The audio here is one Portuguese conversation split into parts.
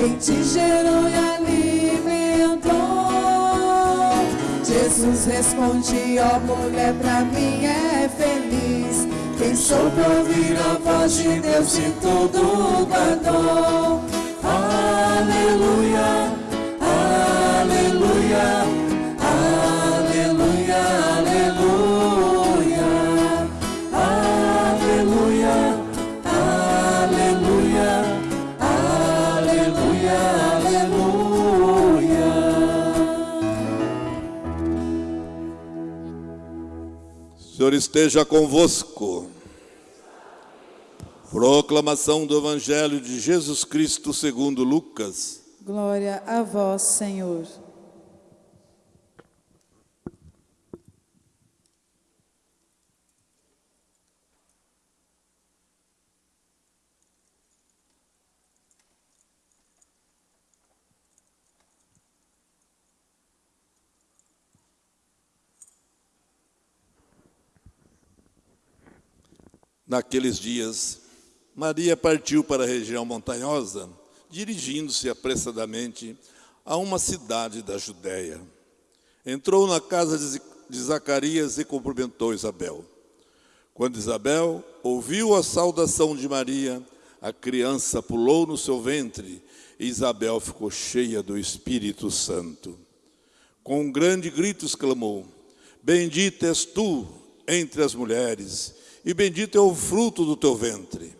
quem te gerou e alimentou. Jesus responde, ó mulher, pra mim é feliz. Quem soube ouvir a voz de Deus e tudo guardou. Aleluia, aleluia, Senhor esteja convosco. Proclamação do Evangelho de Jesus Cristo segundo Lucas. Glória a vós, Senhor. Naqueles dias, Maria partiu para a região montanhosa, dirigindo-se apressadamente a uma cidade da Judéia. Entrou na casa de Zacarias e cumprimentou Isabel. Quando Isabel ouviu a saudação de Maria, a criança pulou no seu ventre e Isabel ficou cheia do Espírito Santo. Com um grande grito exclamou: Bendita és tu entre as mulheres, e bendito é o fruto do teu ventre.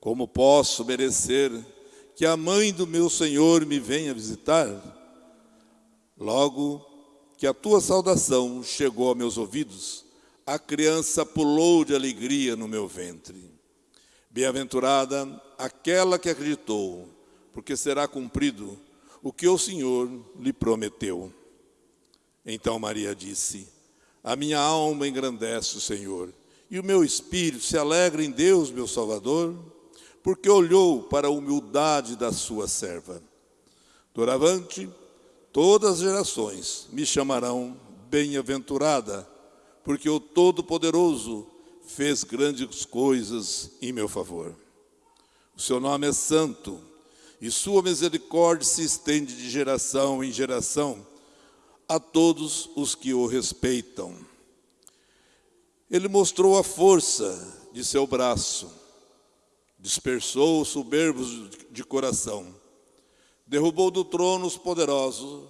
Como posso merecer que a mãe do meu Senhor me venha visitar? Logo que a tua saudação chegou a meus ouvidos, a criança pulou de alegria no meu ventre. Bem-aventurada aquela que acreditou, porque será cumprido o que o Senhor lhe prometeu. Então Maria disse: A minha alma engrandece o Senhor, e o meu espírito se alegra em Deus, meu Salvador, porque olhou para a humildade da sua serva. Doravante, todas as gerações me chamarão bem-aventurada, porque o Todo-Poderoso fez grandes coisas em meu favor. O seu nome é santo, e sua misericórdia se estende de geração em geração a todos os que o respeitam. Ele mostrou a força de seu braço, dispersou os soberbos de coração, derrubou do trono os poderosos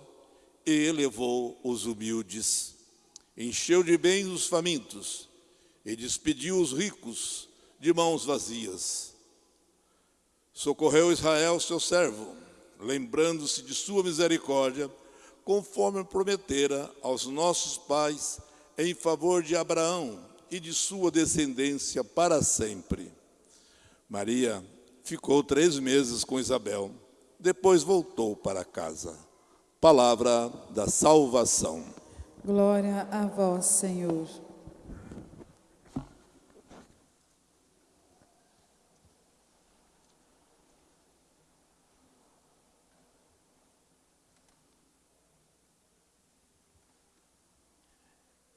e elevou os humildes, encheu de bens os famintos e despediu os ricos de mãos vazias. Socorreu Israel, seu servo, lembrando-se de sua misericórdia, conforme prometera aos nossos pais, em favor de Abraão e de sua descendência para sempre. Maria ficou três meses com Isabel, depois voltou para casa. Palavra da salvação. Glória a vós, Senhor.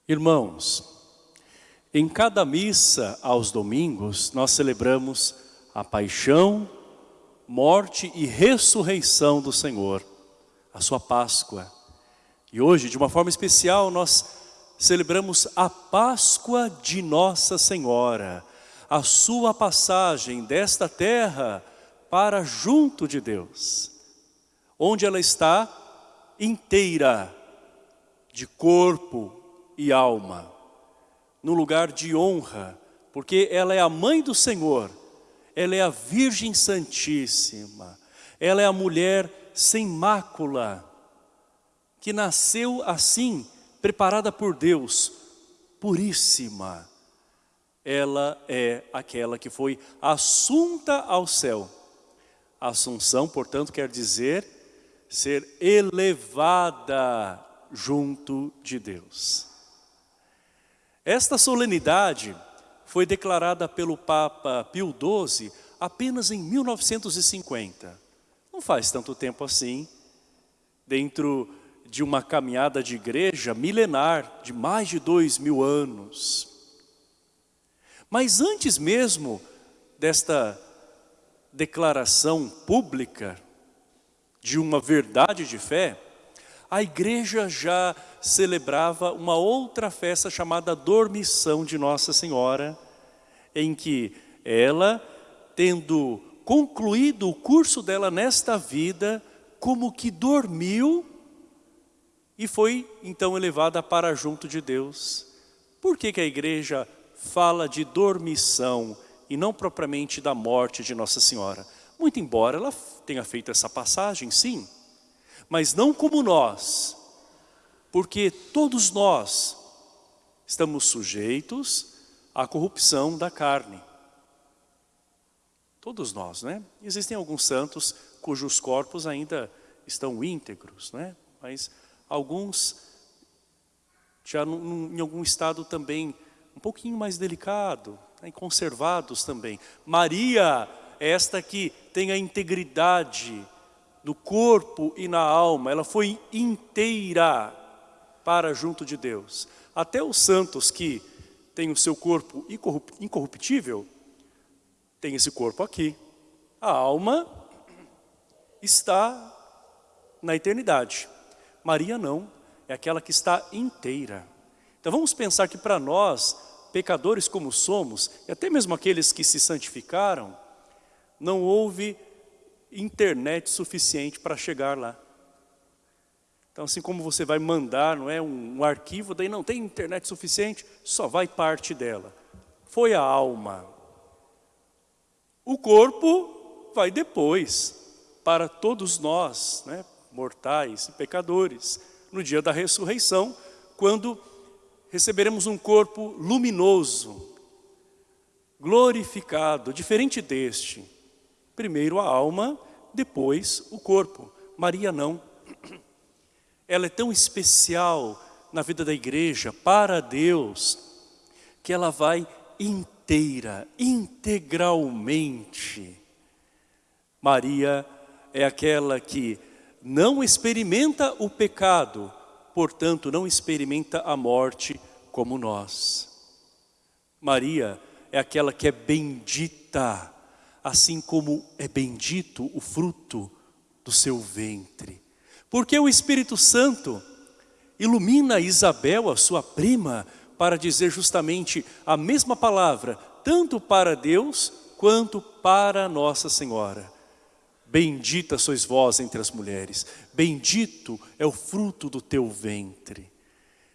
Irmãos, em cada missa aos domingos, nós celebramos a paixão, morte e ressurreição do Senhor, a sua Páscoa. E hoje, de uma forma especial, nós celebramos a Páscoa de Nossa Senhora, a sua passagem desta terra para junto de Deus, onde ela está inteira, de corpo e alma, no lugar de honra, porque ela é a mãe do Senhor, ela é a Virgem Santíssima, ela é a mulher sem mácula, que nasceu assim, preparada por Deus, puríssima. Ela é aquela que foi assunta ao céu. Assunção, portanto, quer dizer ser elevada junto de Deus. Esta solenidade foi declarada pelo Papa Pio XII apenas em 1950. Não faz tanto tempo assim, dentro de uma caminhada de igreja milenar de mais de dois mil anos. Mas antes mesmo desta declaração pública de uma verdade de fé, a igreja já celebrava uma outra festa chamada Dormição de Nossa Senhora, em que ela, tendo concluído o curso dela nesta vida, como que dormiu e foi então elevada para junto de Deus. Por que, que a igreja fala de dormição e não propriamente da morte de Nossa Senhora? Muito embora ela tenha feito essa passagem, sim, mas não como nós, porque todos nós estamos sujeitos à corrupção da carne. Todos nós, né? Existem alguns santos cujos corpos ainda estão íntegros, né? Mas alguns já em algum estado também um pouquinho mais delicado, né? conservados também. Maria, esta que tem a integridade no corpo e na alma, ela foi inteira para junto de Deus. Até os santos que têm o seu corpo incorruptível, tem esse corpo aqui. A alma está na eternidade. Maria não, é aquela que está inteira. Então vamos pensar que para nós, pecadores como somos, e até mesmo aqueles que se santificaram, não houve internet suficiente para chegar lá. Então, assim como você vai mandar não é, um, um arquivo, daí não tem internet suficiente, só vai parte dela. Foi a alma. O corpo vai depois, para todos nós, né, mortais e pecadores, no dia da ressurreição, quando receberemos um corpo luminoso, glorificado, diferente deste, Primeiro a alma, depois o corpo. Maria não. Ela é tão especial na vida da igreja, para Deus, que ela vai inteira, integralmente. Maria é aquela que não experimenta o pecado, portanto não experimenta a morte como nós. Maria é aquela que é bendita, assim como é bendito o fruto do seu ventre. Porque o Espírito Santo ilumina Isabel, a sua prima, para dizer justamente a mesma palavra, tanto para Deus quanto para Nossa Senhora. Bendita sois vós entre as mulheres, bendito é o fruto do teu ventre.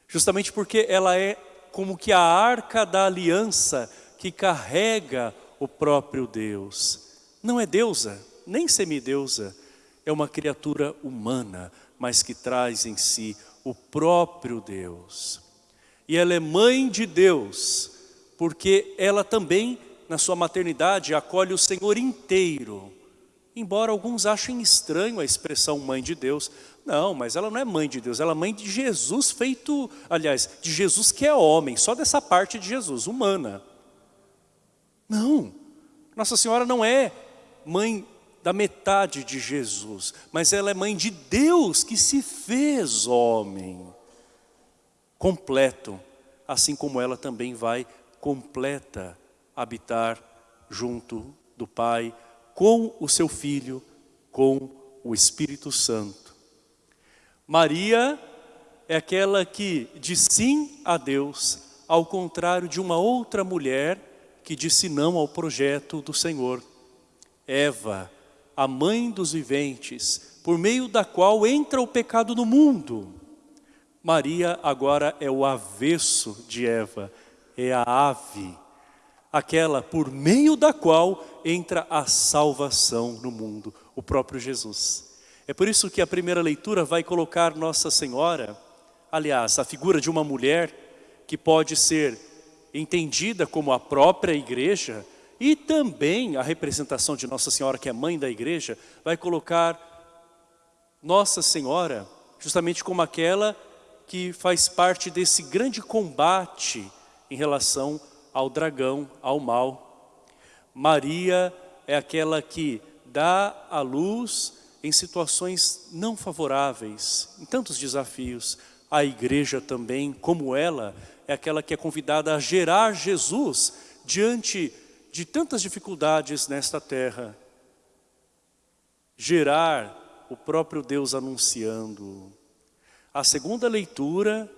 Justamente porque ela é como que a arca da aliança que carrega o próprio Deus. Não é deusa, nem semideusa, é uma criatura humana, mas que traz em si o próprio Deus. E ela é mãe de Deus, porque ela também, na sua maternidade, acolhe o Senhor inteiro. Embora alguns achem estranho a expressão mãe de Deus, não, mas ela não é mãe de Deus, ela é mãe de Jesus feito, aliás, de Jesus que é homem, só dessa parte de Jesus, humana. Não, Nossa Senhora não é mãe da metade de Jesus, mas ela é mãe de Deus que se fez homem, completo, assim como ela também vai completa habitar junto do Pai, com o seu Filho, com o Espírito Santo. Maria é aquela que diz sim a Deus, ao contrário de uma outra mulher que disse não ao projeto do Senhor. Eva, a mãe dos viventes, por meio da qual entra o pecado no mundo. Maria agora é o avesso de Eva, é a ave, aquela por meio da qual entra a salvação no mundo, o próprio Jesus. É por isso que a primeira leitura vai colocar Nossa Senhora, aliás, a figura de uma mulher que pode ser entendida como a própria igreja, e também a representação de Nossa Senhora, que é mãe da igreja, vai colocar Nossa Senhora justamente como aquela que faz parte desse grande combate em relação ao dragão, ao mal. Maria é aquela que dá a luz em situações não favoráveis, em tantos desafios. A igreja também, como ela, é aquela que é convidada a gerar Jesus diante de tantas dificuldades nesta terra. gerar o próprio Deus anunciando. A segunda leitura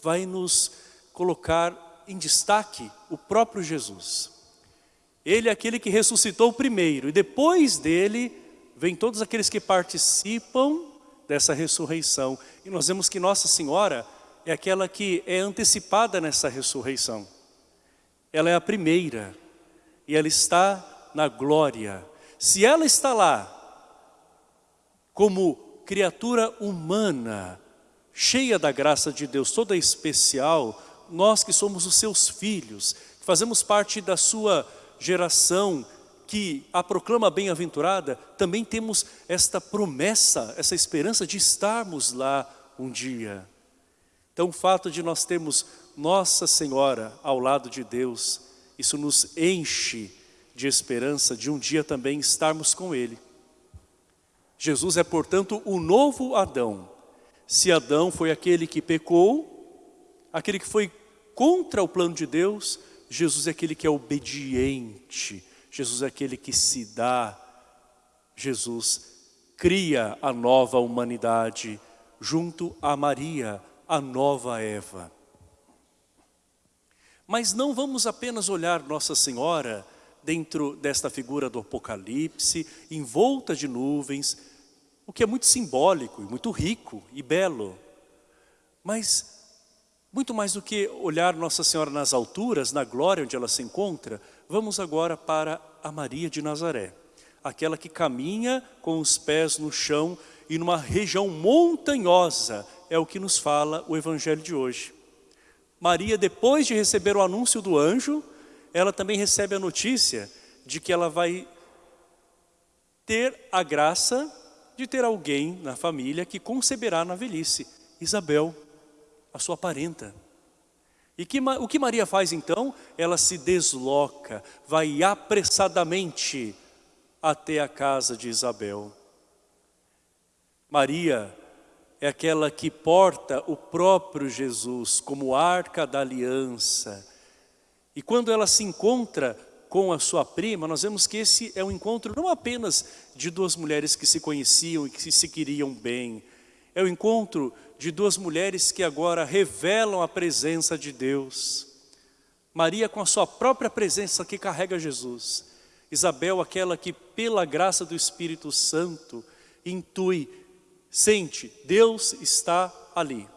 vai nos colocar em destaque o próprio Jesus. Ele é aquele que ressuscitou primeiro e depois dele vem todos aqueles que participam dessa ressurreição. E nós vemos que Nossa Senhora é aquela que é antecipada nessa ressurreição. Ela é a primeira e ela está na glória. Se ela está lá como criatura humana, cheia da graça de Deus, toda especial, nós que somos os seus filhos, que fazemos parte da sua geração, que a proclama bem-aventurada, também temos esta promessa, essa esperança de estarmos lá um dia. Então o fato de nós termos Nossa Senhora ao lado de Deus, isso nos enche de esperança de um dia também estarmos com Ele. Jesus é, portanto, o novo Adão. Se Adão foi aquele que pecou, aquele que foi contra o plano de Deus, Jesus é aquele que é obediente, Jesus é aquele que se dá, Jesus cria a nova humanidade junto a Maria, a nova Eva. Mas não vamos apenas olhar Nossa Senhora dentro desta figura do Apocalipse, envolta de nuvens, o que é muito simbólico, muito rico e belo. Mas, muito mais do que olhar Nossa Senhora nas alturas, na glória onde ela se encontra, vamos agora para a Maria de Nazaré. Aquela que caminha com os pés no chão e numa região montanhosa, é o que nos fala o Evangelho de hoje. Maria, depois de receber o anúncio do anjo, ela também recebe a notícia de que ela vai ter a graça de ter alguém na família que conceberá na velhice, Isabel, a sua parenta. E que, o que Maria faz então? Ela se desloca, vai apressadamente até a casa de Isabel. Maria é aquela que porta o próprio Jesus como arca da aliança. E quando ela se encontra com a sua prima, nós vemos que esse é um encontro não apenas de duas mulheres que se conheciam e que se queriam bem, é o encontro de duas mulheres que agora revelam a presença de Deus. Maria com a sua própria presença que carrega Jesus. Isabel, aquela que pela graça do Espírito Santo intui sente, Deus está ali.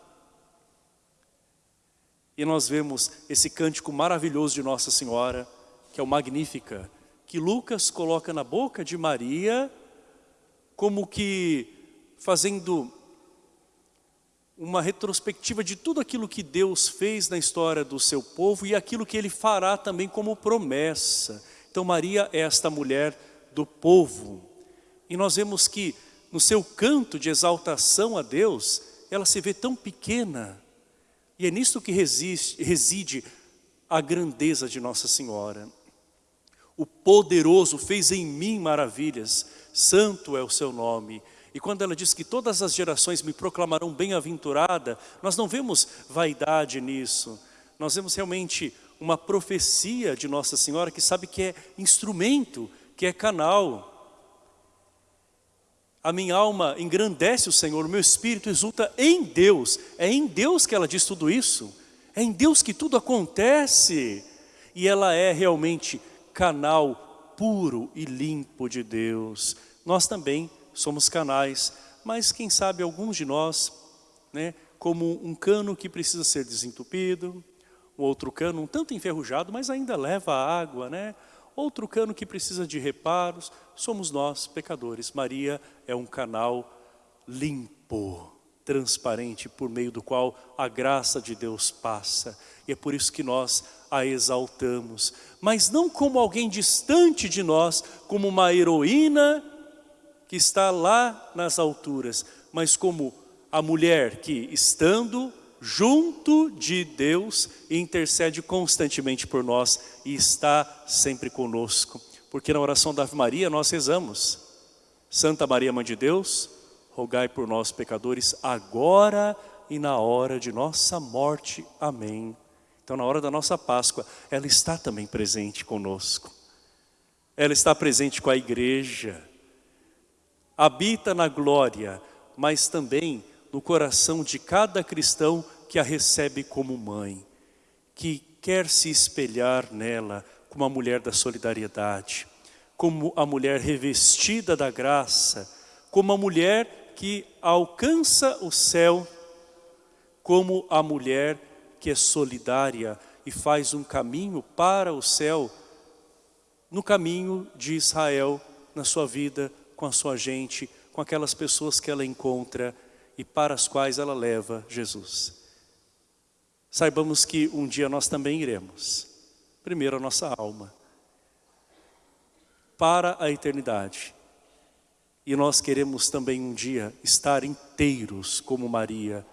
E nós vemos esse cântico maravilhoso de Nossa Senhora, que é o Magnífica, que Lucas coloca na boca de Maria, como que fazendo uma retrospectiva de tudo aquilo que Deus fez na história do seu povo e aquilo que Ele fará também como promessa. Então Maria é esta mulher do povo. E nós vemos que no seu canto de exaltação a Deus, ela se vê tão pequena. E é nisto que resiste, reside a grandeza de Nossa Senhora. O poderoso fez em mim maravilhas, santo é o seu nome. E quando ela diz que todas as gerações me proclamarão bem-aventurada, nós não vemos vaidade nisso. Nós vemos realmente uma profecia de Nossa Senhora que sabe que é instrumento, que é canal. A minha alma engrandece o Senhor, o meu espírito exulta em Deus. É em Deus que ela diz tudo isso. É em Deus que tudo acontece. E ela é realmente canal puro e limpo de Deus. Nós também somos canais, mas quem sabe alguns de nós, né, como um cano que precisa ser desentupido, um outro cano um tanto enferrujado, mas ainda leva água, né? Outro cano que precisa de reparos, somos nós, pecadores. Maria é um canal limpo, transparente, por meio do qual a graça de Deus passa. E é por isso que nós a exaltamos. Mas não como alguém distante de nós, como uma heroína que está lá nas alturas, mas como a mulher que, estando junto de Deus, intercede constantemente por nós e está sempre conosco. Porque na oração da Ave Maria nós rezamos, Santa Maria Mãe de Deus, rogai por nós pecadores, agora e na hora de nossa morte. Amém. Então na hora da nossa Páscoa, ela está também presente conosco. Ela está presente com a igreja, habita na glória, mas também no coração de cada cristão que a recebe como mãe, que quer se espelhar nela como a mulher da solidariedade, como a mulher revestida da graça, como a mulher que alcança o céu, como a mulher que é solidária e faz um caminho para o céu, no caminho de Israel, na sua vida, com a sua gente, com aquelas pessoas que ela encontra e para as quais ela leva Jesus. Saibamos que um dia nós também iremos. Primeiro a nossa alma. Para a eternidade. E nós queremos também um dia estar inteiros como Maria,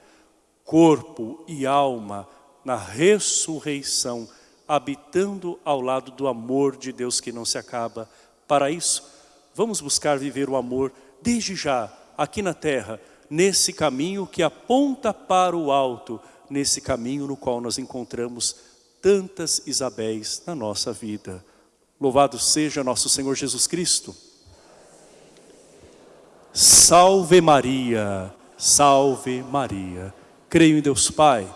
corpo e alma na ressurreição, habitando ao lado do amor de Deus que não se acaba. Para isso, vamos buscar viver o amor desde já, aqui na terra, nesse caminho que aponta para o alto, nesse caminho no qual nós encontramos tantas Isabéis na nossa vida. Louvado seja nosso Senhor Jesus Cristo. Salve Maria, salve Maria. Creio em Deus Pai,